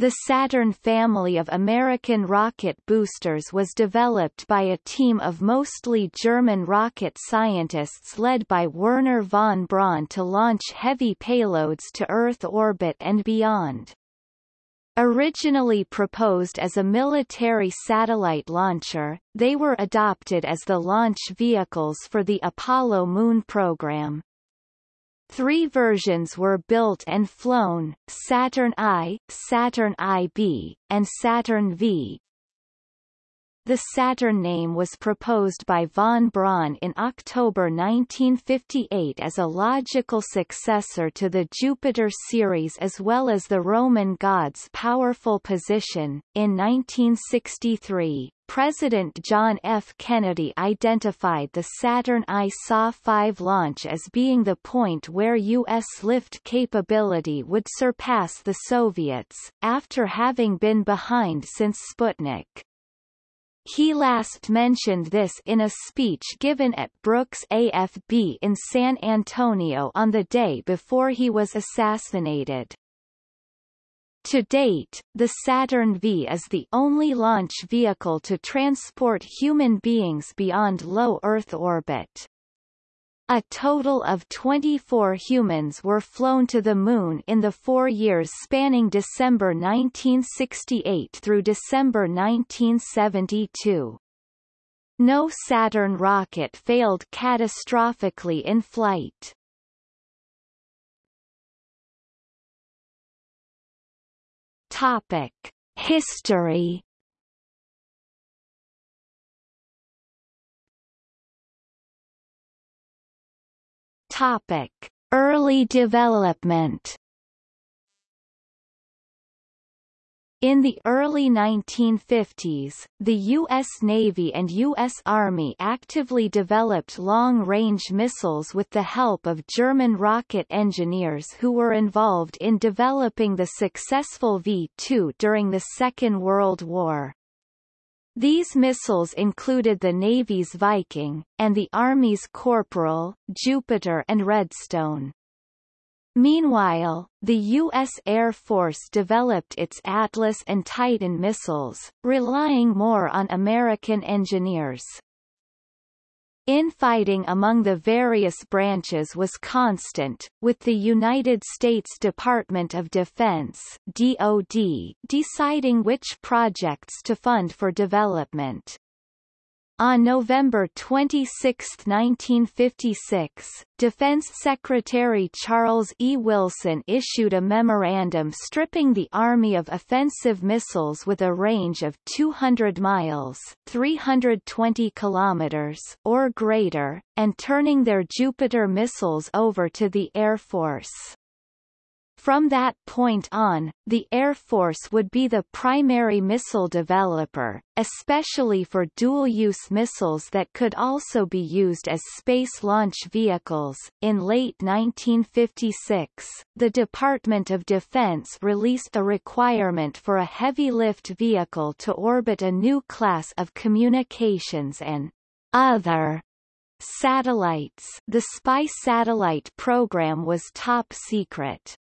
The Saturn family of American rocket boosters was developed by a team of mostly German rocket scientists led by Wernher von Braun to launch heavy payloads to Earth orbit and beyond. Originally proposed as a military satellite launcher, they were adopted as the launch vehicles for the Apollo moon program. Three versions were built and flown, Saturn I, Saturn IB, and Saturn V. The Saturn name was proposed by von Braun in October 1958 as a logical successor to the Jupiter series as well as the Roman god's powerful position. In 1963, President John F. Kennedy identified the Saturn I SA-5 launch as being the point where U.S. lift capability would surpass the Soviets, after having been behind since Sputnik. He last mentioned this in a speech given at Brooks AFB in San Antonio on the day before he was assassinated. To date, the Saturn V is the only launch vehicle to transport human beings beyond low Earth orbit. A total of 24 humans were flown to the Moon in the four years spanning December 1968 through December 1972. No Saturn rocket failed catastrophically in flight. Topic: History. Topic: Early development. In the early 1950s, the U.S. Navy and U.S. Army actively developed long-range missiles with the help of German rocket engineers who were involved in developing the successful V-2 during the Second World War. These missiles included the Navy's Viking, and the Army's Corporal, Jupiter and Redstone. Meanwhile, the U.S. Air Force developed its Atlas and Titan missiles, relying more on American engineers. Infighting among the various branches was constant, with the United States Department of Defense DoD deciding which projects to fund for development. On November 26, 1956, Defense Secretary Charles E. Wilson issued a memorandum stripping the Army of offensive missiles with a range of 200 miles 320 kilometers or greater, and turning their Jupiter missiles over to the Air Force. From that point on, the Air Force would be the primary missile developer, especially for dual-use missiles that could also be used as space launch vehicles. In late 1956, the Department of Defense released a requirement for a heavy-lift vehicle to orbit a new class of communications and other satellites. The spy satellite program was top secret.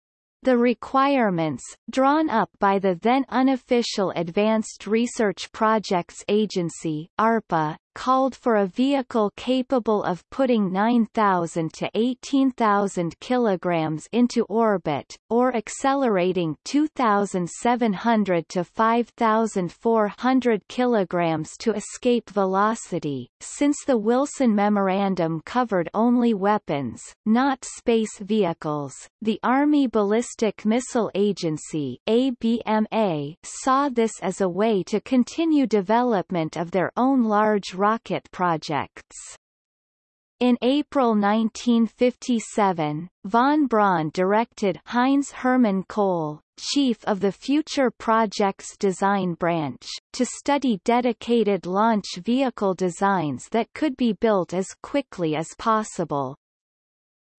The requirements, drawn up by the then unofficial Advanced Research Projects Agency ARPA, called for a vehicle capable of putting 9,000 to 18,000 kilograms into orbit, or accelerating 2,700 to 5,400 kilograms to escape velocity. Since the Wilson Memorandum covered only weapons, not space vehicles, the Army Ballistic Missile Agency ABMA saw this as a way to continue development of their own large rocket projects. In April 1957, von Braun directed Heinz Hermann Koelle, chief of the Future Projects Design Branch, to study dedicated launch vehicle designs that could be built as quickly as possible.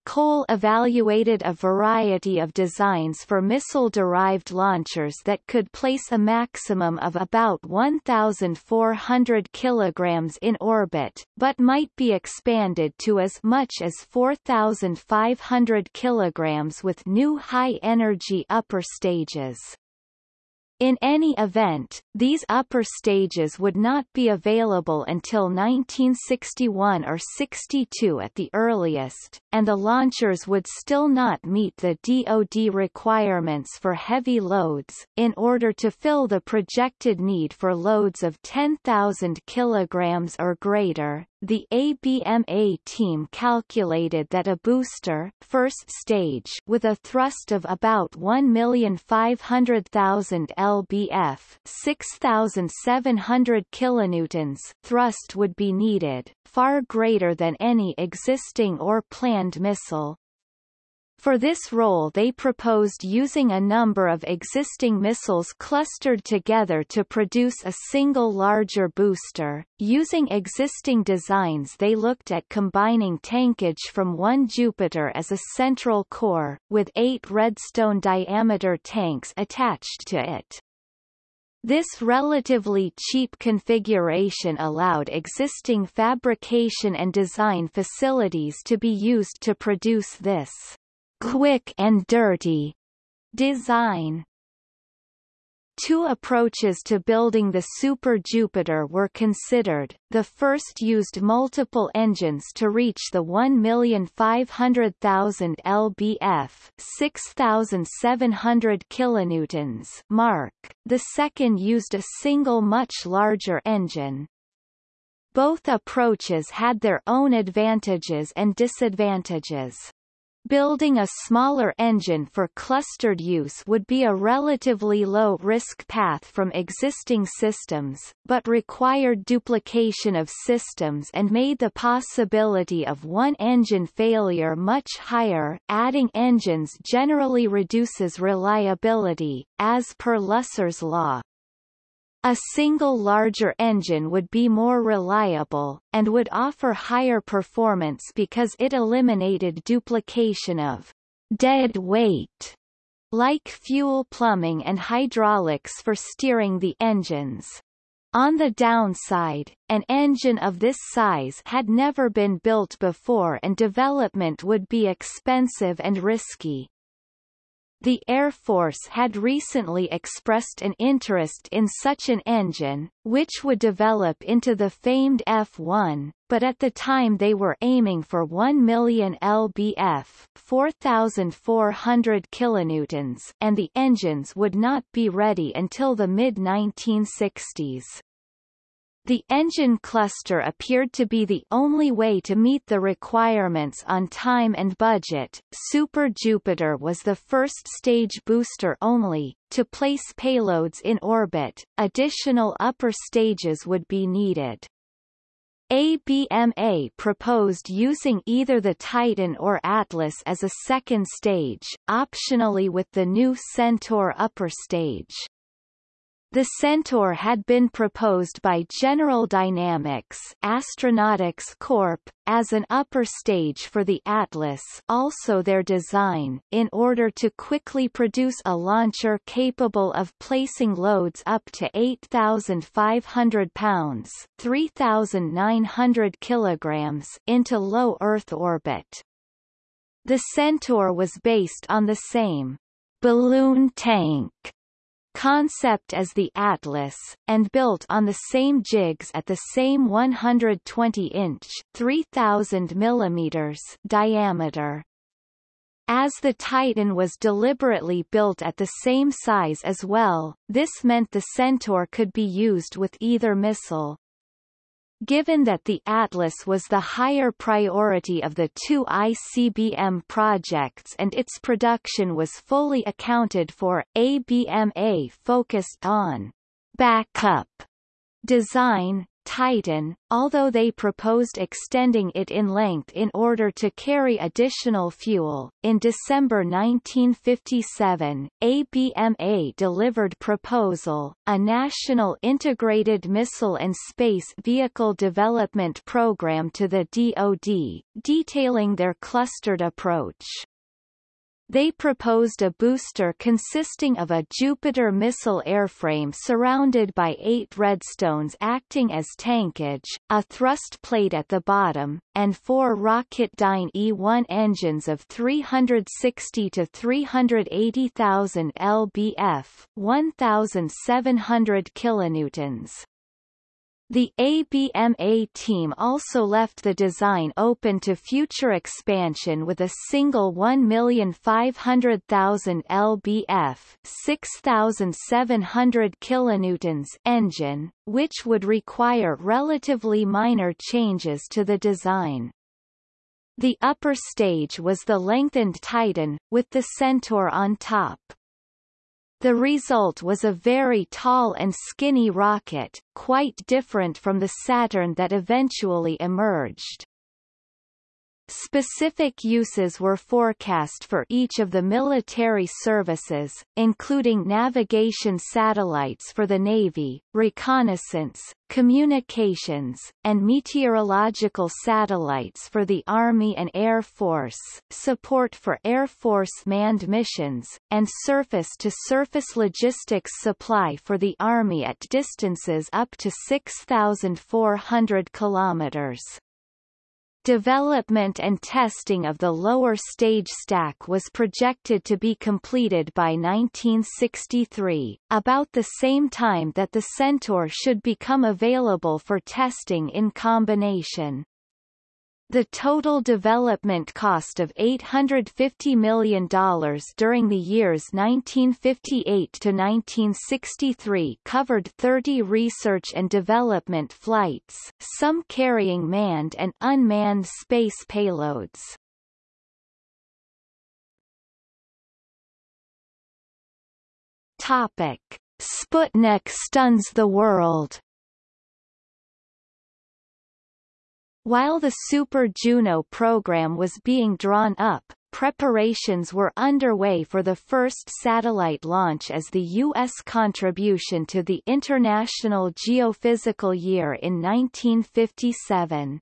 Koelle evaluated a variety of designs for missile-derived launchers that could place a maximum of about 1,400 kg in orbit, but might be expanded to as much as 4,500 kg with new high-energy upper stages. In any event, these upper stages would not be available until 1961 or 62 at the earliest, and the launchers would still not meet the DoD requirements for heavy loads. In order to fill the projected need for loads of 10,000 kilograms or greater, the ABMA team calculated that a booster first stage with a thrust of about 1,500,000 lbf 6,700 kilonewtons thrust would be needed, far greater than any existing or planned missile, for this role they proposed using a number of existing missiles clustered together to produce a single larger booster. Using existing designs they looked at combining tankage from one Jupiter as a central core, with eight redstone diameter tanks attached to it. This relatively cheap configuration allowed existing fabrication and design facilities to be used to produce this quick and dirty design. Two approaches to building the Super Jupiter were considered. The first used multiple engines to reach the 1,500,000 lbf, 6,700 kilonewtons mark. The second used a single much larger engine. Both approaches had their own advantages and disadvantages. Building a smaller engine for clustered use would be a relatively low-risk path from existing systems, but required duplication of systems and made the possibility of one engine failure much higher. Adding engines generally reduces reliability, as per Lusser's law. A single larger engine would be more reliable, and would offer higher performance because it eliminated duplication of dead weight, like fuel plumbing and hydraulics for steering the engines. On the downside, an engine of this size had never been built before and development would be expensive and risky. The Air Force had recently expressed an interest in such an engine, which would develop into the famed F-1, but at the time they were aiming for 1 million lbf 4,400 kilonewtons and the engines would not be ready until the mid-1960s. The engine cluster appeared to be the only way to meet the requirements on time and budget. Super Jupiter was the first stage booster only. To place payloads in orbit, additional upper stages would be needed. ABMA proposed using either the Titan or Atlas as a second stage, optionally with the new Centaur upper stage. The Centaur had been proposed by General Dynamics Astronautics Corp. as an upper stage for the Atlas also their design, in order to quickly produce a launcher capable of placing loads up to 8,500 pounds 3,900 kilograms into low Earth orbit. The Centaur was based on the same balloon tank concept as the Atlas, and built on the same jigs at the same 120-inch 3,000 mm diameter. As the Titan was deliberately built at the same size as well, this meant the Centaur could be used with either missile. Given that the Atlas was the higher priority of the two ICBM projects and its production was fully accounted for, ABMA focused on backup design, Titan, although they proposed extending it in length in order to carry additional fuel. In December 1957, ABMA delivered Proposal, a national integrated missile and space vehicle development program to the DoD, detailing their clustered approach. They proposed a booster consisting of a Jupiter missile airframe surrounded by eight Redstones acting as tankage, a thrust plate at the bottom, and four Rocketdyne E-1 engines of 360 to 380,000 lbf 1,700 kilonewtons. The ABMA team also left the design open to future expansion with a single 1,500,000 lbf 6,700 kilonewtons engine, which would require relatively minor changes to the design. The upper stage was the lengthened Titan, with the Centaur on top. The result was a very tall and skinny rocket, quite different from the Saturn that eventually emerged. Specific uses were forecast for each of the military services, including navigation satellites for the Navy, reconnaissance, communications, and meteorological satellites for the Army and Air Force, support for Air Force manned missions, and surface-to-surface -surface logistics supply for the Army at distances up to 6,400 kilometers. Development and testing of the lower stage stack was projected to be completed by 1963, about the same time that the Centaur should become available for testing in combination. The total development cost of $850 million during the years 1958 to 1963 covered 30 research and development flights, some carrying manned and unmanned space payloads. Topic. Sputnik stuns the world While the Super Juno program was being drawn up, preparations were underway for the first satellite launch as the U.S. contribution to the International Geophysical Year in 1957.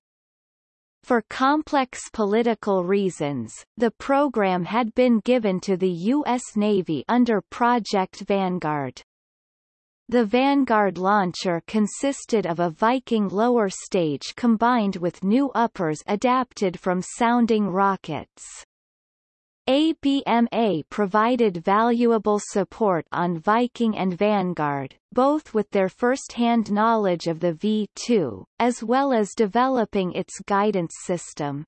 For complex political reasons, the program had been given to the U.S. Navy under Project Vanguard. The Vanguard launcher consisted of a Viking lower stage combined with new uppers adapted from sounding rockets. ABMA provided valuable support on Viking and Vanguard, both with their first-hand knowledge of the V-2, as well as developing its guidance system.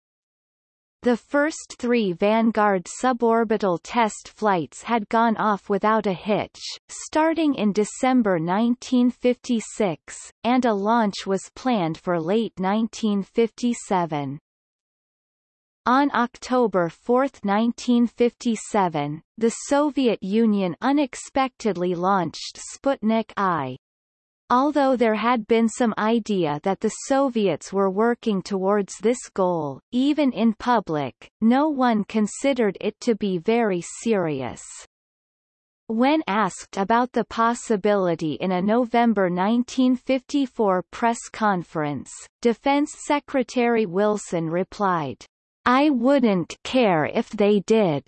The first three Vanguard suborbital test flights had gone off without a hitch, starting in December 1956, and a launch was planned for late 1957. On October 4, 1957, the Soviet Union unexpectedly launched Sputnik I, Although there had been some idea that the Soviets were working towards this goal, even in public, no one considered it to be very serious. When asked about the possibility in a November 1954 press conference, Defense Secretary Wilson replied, I wouldn't care if they did.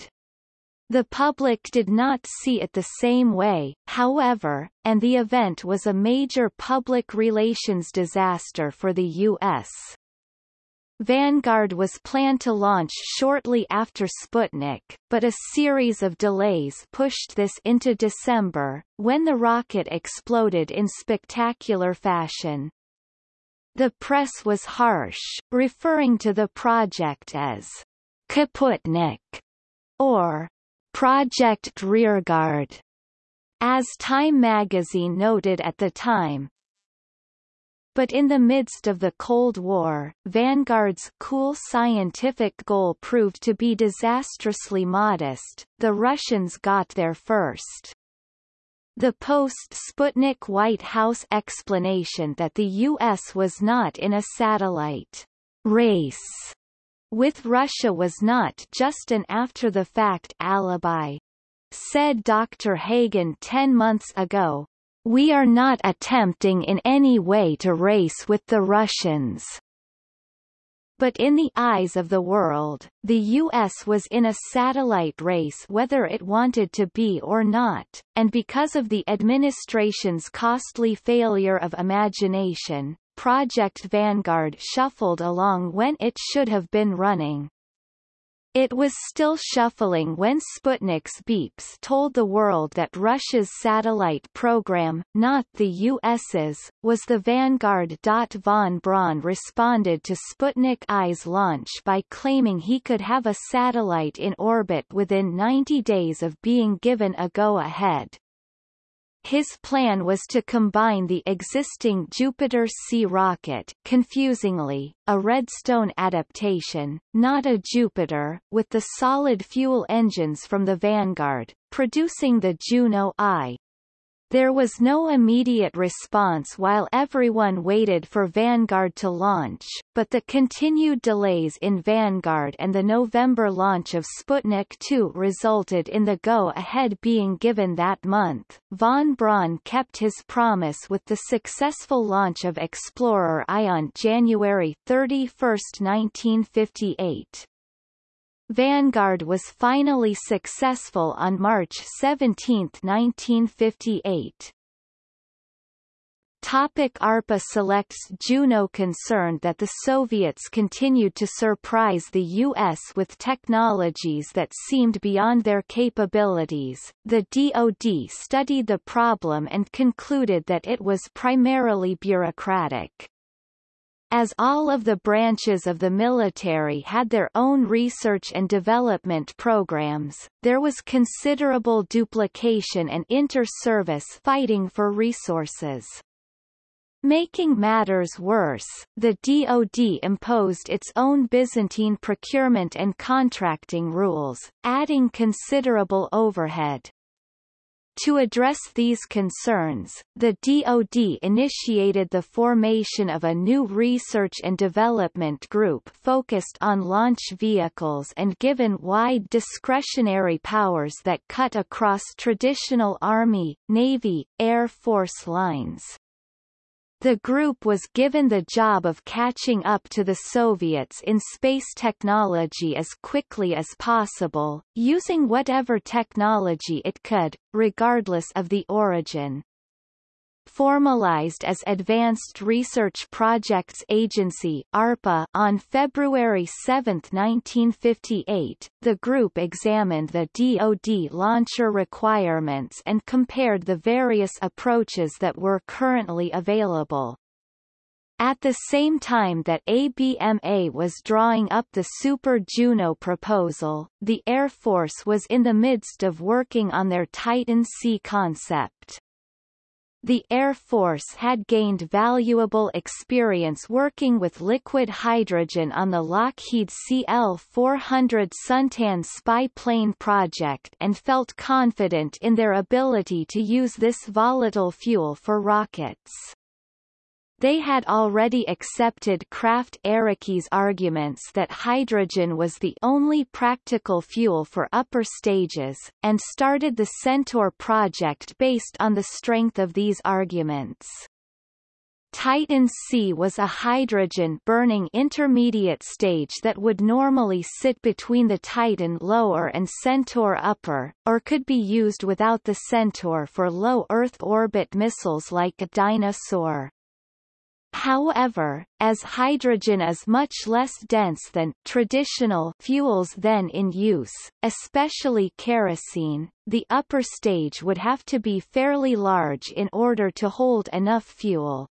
The public did not see it the same way, however, and the event was a major public relations disaster for the U.S. Vanguard was planned to launch shortly after Sputnik, but a series of delays pushed this into December, when the rocket exploded in spectacular fashion. The press was harsh, referring to the project as Kaputnik, or Project Rearguard, as Time magazine noted at the time. But in the midst of the Cold War, Vanguard's cool scientific goal proved to be disastrously modest, the Russians got there first. The post-Sputnik White House explanation that the U.S. was not in a satellite race with Russia was not just an after-the-fact alibi. Said Dr. Hagen ten months ago, We are not attempting in any way to race with the Russians. but in the eyes of the world, the U.S. was in a satellite race whether it wanted to be or not, and because of the administration's costly failure of imagination, Project Vanguard shuffled along when it should have been running. It was still shuffling when Sputnik's beeps told the world that Russia's satellite program, not the US's, was the Vanguard. Von Braun responded to Sputnik I's launch by claiming he could have a satellite in orbit within 90 days of being given a go-ahead. His plan was to combine the existing Jupiter C rocket confusingly, a Redstone adaptation, not a Jupiter, with the solid fuel engines from the Vanguard, producing the Juno I. There was no immediate response while everyone waited for Vanguard to launch, but the continued delays in Vanguard and the November launch of Sputnik 2 resulted in the go-ahead being given that month. Von Braun kept his promise with the successful launch of Explorer I on January 31, 1958. Vanguard was finally successful on March 17, 1958. Topic ARPA selects Juno Concerned that the Soviets continued to surprise the U.S. with technologies that seemed beyond their capabilities, the DoD studied the problem and concluded that it was primarily bureaucratic. As all of the branches of the military had their own research and development programs, there was considerable duplication and inter-service fighting for resources. Making matters worse, the DoD imposed its own Byzantine procurement and contracting rules, adding considerable overhead. To address these concerns, the DoD initiated the formation of a new research and development group focused on launch vehicles and given wide discretionary powers that cut across traditional Army, Navy, Air Force lines. The group was given the job of catching up to the Soviets in space technology as quickly as possible, using whatever technology it could, regardless of the origin. Formalized as Advanced Research Projects Agency ARPA on February 7, 1958, the group examined the DoD launcher requirements and compared the various approaches that were currently available. At the same time that ABMA was drawing up the Super Juno proposal, the Air Force was in the midst of working on their Titan C concept. The Air Force had gained valuable experience working with liquid hydrogen on the Lockheed CL-400 Suntan spy plane project and felt confident in their ability to use this volatile fuel for rockets. They had already accepted Krafft Ehricke's arguments that hydrogen was the only practical fuel for upper stages, and started the Centaur project based on the strength of these arguments. Titan C was a hydrogen-burning intermediate stage that would normally sit between the Titan lower and Centaur upper, or could be used without the Centaur for low Earth orbit missiles like a Dyna-Soar. However, as hydrogen is much less dense than traditional fuels then in use, especially kerosene, the upper stage would have to be fairly large in order to hold enough fuel.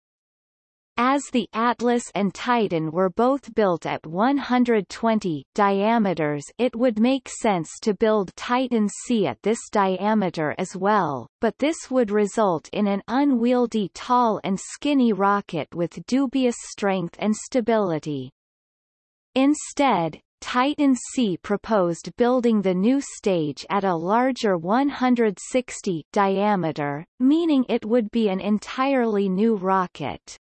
As the Atlas and Titan were both built at 120 diameters it would make sense to build Titan C at this diameter as well, but this would result in an unwieldy tall and skinny rocket with dubious strength and stability. Instead, Titan C proposed building the new stage at a larger 160 diameter, meaning it would be an entirely new rocket.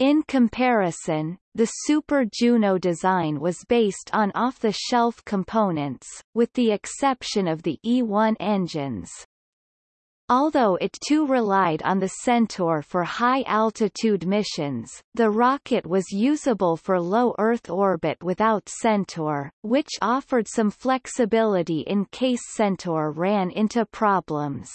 In comparison, the Super Juno design was based on off-the-shelf components, with the exception of the E1 engines. Although it too relied on the Centaur for high-altitude missions, the rocket was usable for low Earth orbit without Centaur, which offered some flexibility in case Centaur ran into problems.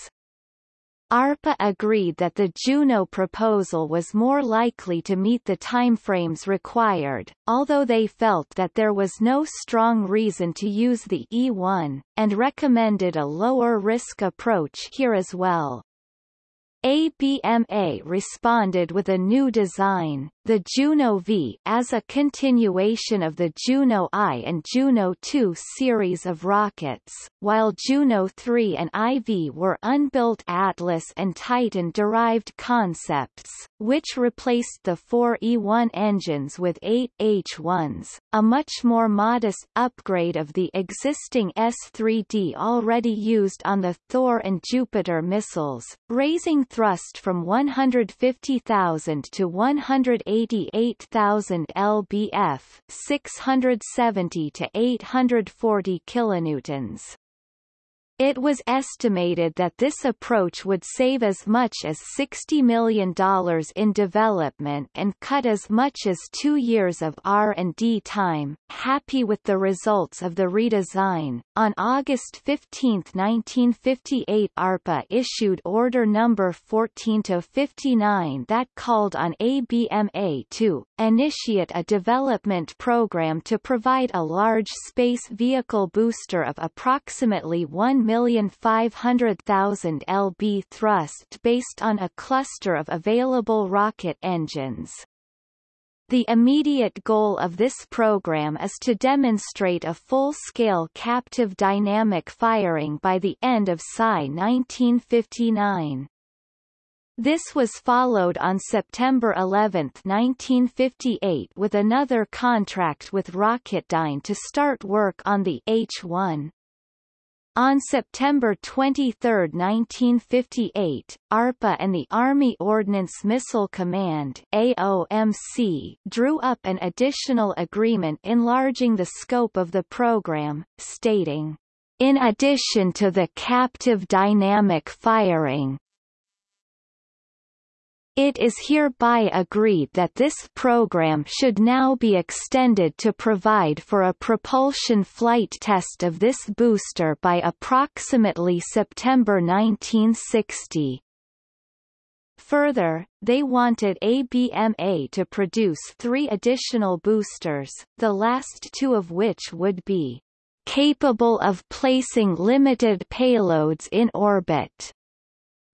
ARPA agreed that the Juno proposal was more likely to meet the timeframes required, although they felt that there was no strong reason to use the E-1, and recommended a lower-risk approach here as well. ABMA responded with a new design, the Juno V as a continuation of the Juno I and Juno II series of rockets, while Juno III and IV were unbuilt Atlas and Titan-derived concepts, which replaced the four E-1 engines with eight H-1s, a much more modest upgrade of the existing S-3D already used on the Thor and Jupiter missiles, raising thrust from 150,000 to 188,000 lbf 670 to 840 kilonewtons. It was estimated that this approach would save as much as $60 million in development and cut as much as two years of R&D time. Happy with the results of the redesign, on August 15, 1958 ARPA issued Order Number 14-59 that called on ABMA to initiate a development program to provide a large space vehicle booster of approximately 1,500,000 lb thrust based on a cluster of available rocket engines. The immediate goal of this program is to demonstrate a full-scale captive dynamic firing by the end of SI 1959. This was followed on September 11, 1958 with another contract with Rocketdyne to start work on the H-1. On September 23, 1958, ARPA and the Army Ordnance Missile Command AOMC drew up an additional agreement enlarging the scope of the program, stating, in addition to the captive dynamic firing, it is hereby agreed that this program should now be extended to provide for a propulsion flight test of this booster by approximately September 1960. Further, they wanted ABMA to produce three additional boosters, the last two of which would be capable of placing limited payloads in orbit.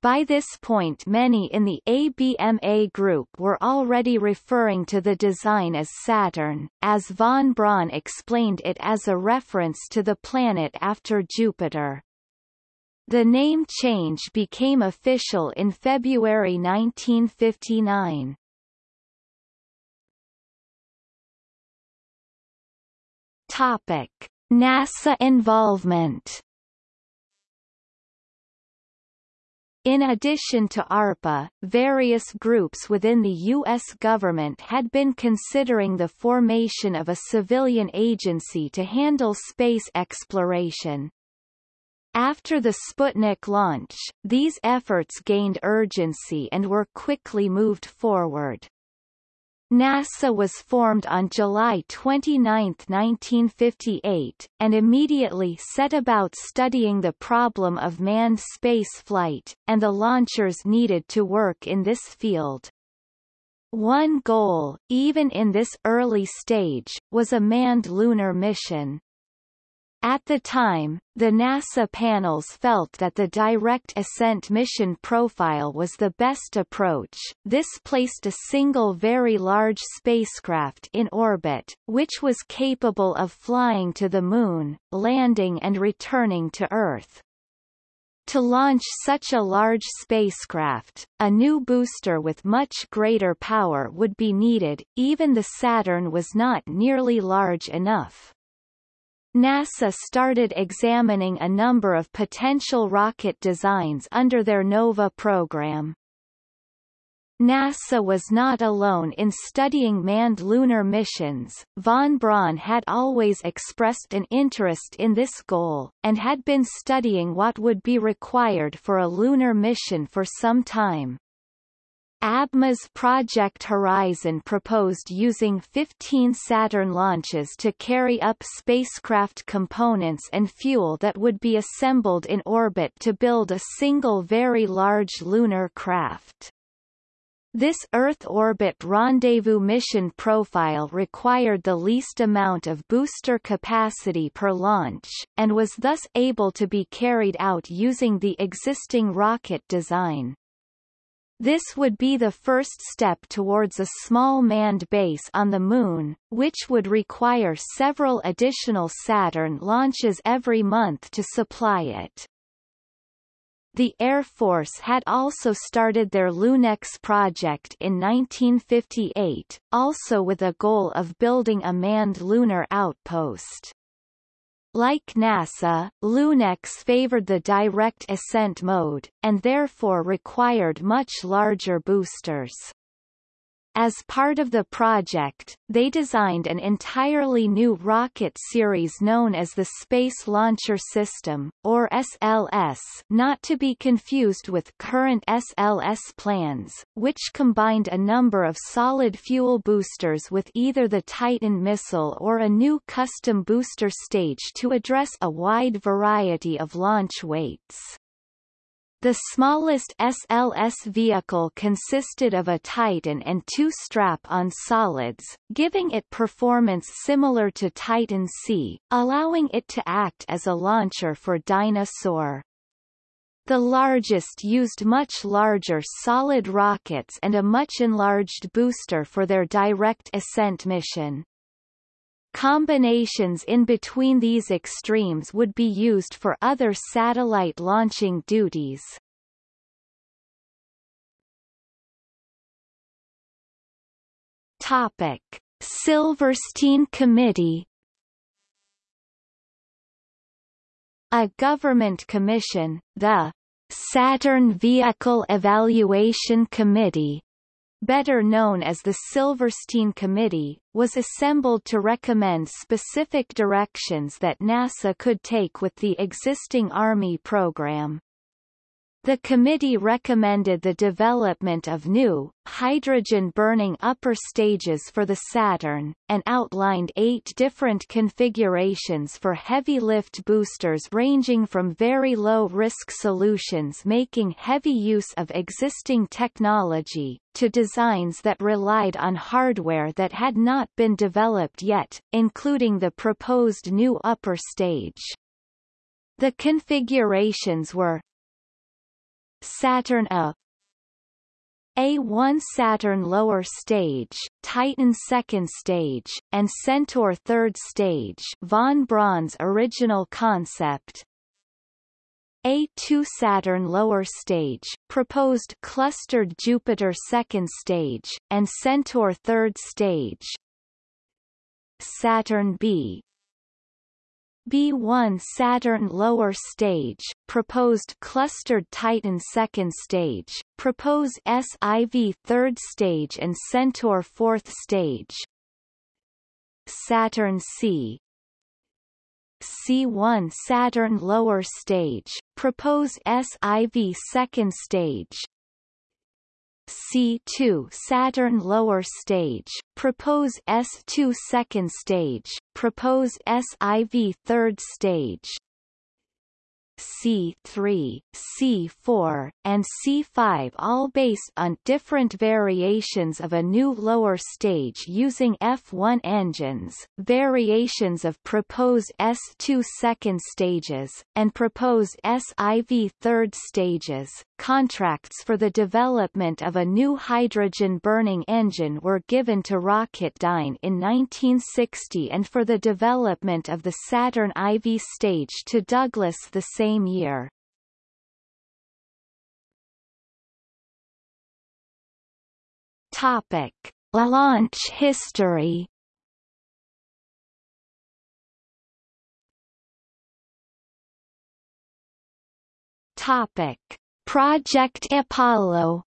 By this point many in the ABMA group were already referring to the design as Saturn, as von Braun explained it as a reference to the planet after Jupiter. The name change became official in February 1959. Topic. NASA involvement In addition to ARPA, various groups within the U.S. government had been considering the formation of a civilian agency to handle space exploration. After the Sputnik launch, these efforts gained urgency and were quickly moved forward. NASA was formed on July 29, 1958, and immediately set about studying the problem of manned spaceflight, and the launchers needed to work in this field. One goal, even in this early stage, was a manned lunar mission. At the time, the NASA panels felt that the direct ascent mission profile was the best approach. This placed a single very large spacecraft in orbit, which was capable of flying to the Moon, landing and returning to Earth. To launch such a large spacecraft, a new booster with much greater power would be needed, even the Saturn was not nearly large enough. NASA started examining a number of potential rocket designs under their NOVA program. NASA was not alone in studying manned lunar missions. Von Braun had always expressed an interest in this goal, and had been studying what would be required for a lunar mission for some time. ABMA's Project Horizon proposed using 15 Saturn launches to carry up spacecraft components and fuel that would be assembled in orbit to build a single very large lunar craft. This Earth orbit rendezvous mission profile required the least amount of booster capacity per launch, and was thus able to be carried out using the existing rocket design. This would be the first step towards a small manned base on the Moon, which would require several additional Saturn launches every month to supply it. The Air Force had also started their LUNEX project in 1958, also with a goal of building a manned lunar outpost. Like NASA, LUNEX favored the direct ascent mode, and therefore required much larger boosters. As part of the project, they designed an entirely new rocket series known as the Space Launcher System, or SLS not to be confused with current SLS plans, which combined a number of solid fuel boosters with either the Titan missile or a new custom booster stage to address a wide variety of launch weights. The smallest SLS vehicle consisted of a Titan and two strap-on solids, giving it performance similar to Titan C, allowing it to act as a launcher for Dyna-Soar. The largest used much larger solid rockets and a much enlarged booster for their direct ascent mission. Combinations in between these extremes would be used for other satellite launching duties. Topic: Silverstein Committee A government commission, the Saturn Vehicle Evaluation Committee, better known as the Silverstein Committee, was assembled to recommend specific directions that NASA could take with the existing Army program. The committee recommended the development of new, hydrogen-burning upper stages for the Saturn, and outlined eight different configurations for heavy-lift boosters ranging from very low-risk solutions making heavy use of existing technology, to designs that relied on hardware that had not been developed yet, including the proposed new upper stage. The configurations were Saturn A. A1 Saturn lower stage, Titan second stage, and Centaur third stage von Braun's original concept. A2 Saturn lower stage, proposed clustered Jupiter second stage, and Centaur third stage. Saturn B B1 Saturn lower stage, proposed clustered Titan second stage, propose SIV third stage and Centaur fourth stage. Saturn C C1 Saturn lower stage, propose SIV second stage, C2 Saturn lower stage, propose S2 second stage, propose SIV third stage, C3, C4, and C5 all based on different variations of a new lower stage using F1 engines, variations of proposed S2 second stages, and proposed SIV third stages. Contracts for the development of a new hydrogen-burning engine were given to Rocketdyne in 1960 and for the development of the Saturn IV stage to Douglas the same year. Topic: Launch history. Topic: Project Apollo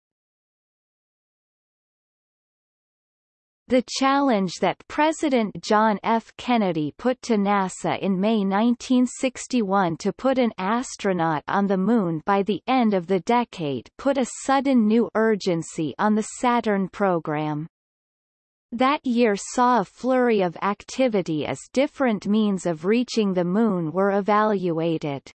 The challenge that President John F. Kennedy put to NASA in May 1961 to put an astronaut on the Moon by the end of the decade put a sudden new urgency on the Saturn program. That year saw a flurry of activity as different means of reaching the Moon were evaluated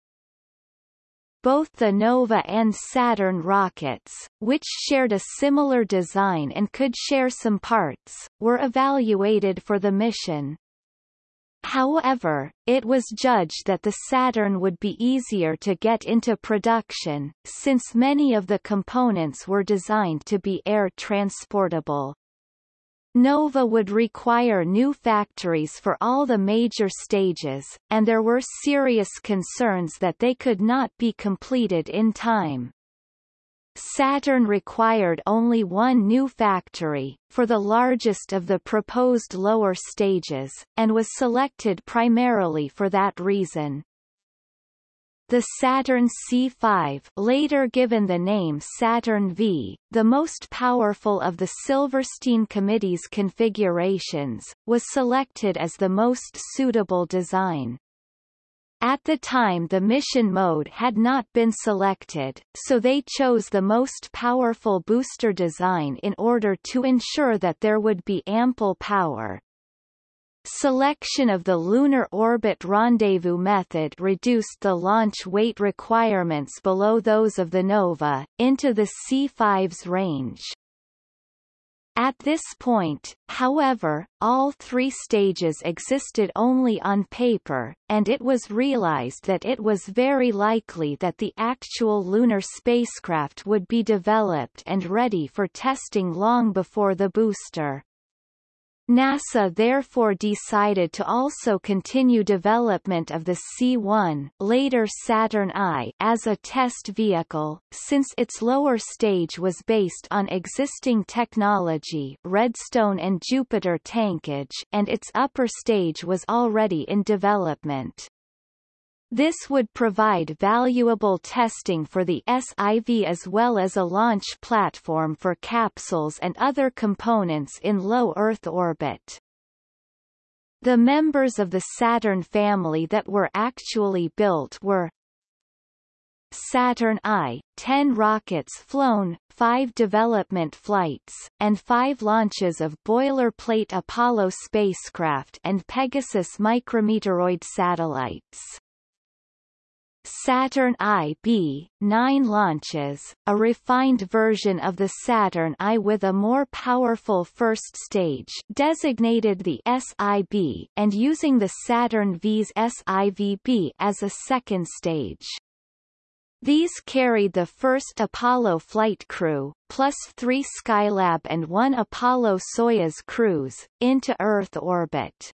both the Nova and Saturn rockets, which shared a similar design and could share some parts, were evaluated for the mission. However, it was judged that the Saturn would be easier to get into production, since many of the components were designed to be air transportable. Nova would require new factories for all the major stages, and there were serious concerns that they could not be completed in time. Saturn required only one new factory, for the largest of the proposed lower stages, and was selected primarily for that reason. The Saturn C5 later given the name Saturn V, the most powerful of the Silverstein Committee's configurations, was selected as the most suitable design. At the time the mission mode had not been selected, so they chose the most powerful booster design in order to ensure that there would be ample power. Selection of the Lunar Orbit Rendezvous method reduced the launch weight requirements below those of the Nova, into the C5's range. At this point, however, all three stages existed only on paper, and it was realized that it was very likely that the actual lunar spacecraft would be developed and ready for testing long before the booster. NASA therefore decided to also continue development of the C-1 later Saturn I as a test vehicle, since its lower stage was based on existing technology Redstone and Jupiter tankage and its upper stage was already in development. This would provide valuable testing for the SIV as well as a launch platform for capsules and other components in low Earth orbit. The members of the Saturn family that were actually built were Saturn I, 10 rockets flown, 5 development flights, and 5 launches of boilerplate Apollo spacecraft and Pegasus micrometeoroid satellites. Saturn IB, 9 launches, a refined version of the Saturn I with a more powerful first stage designated the SIB and using the Saturn V's SIVB as a second stage. These carried the first Apollo flight crew, plus three Skylab and one Apollo-Soyuz crews, into Earth orbit.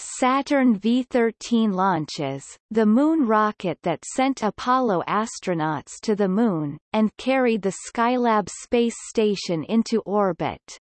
Saturn V-13 launches, the Moon rocket that sent Apollo astronauts to the Moon, and carried the Skylab space station into orbit.